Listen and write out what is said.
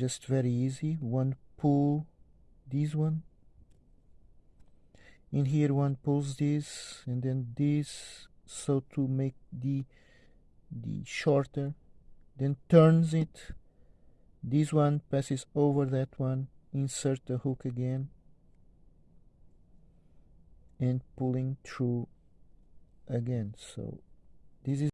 just very easy. One pull this one. In here one pulls this and then this. So to make the the shorter then turns it. This one passes over that one. Insert the hook again. And pulling through again. So this is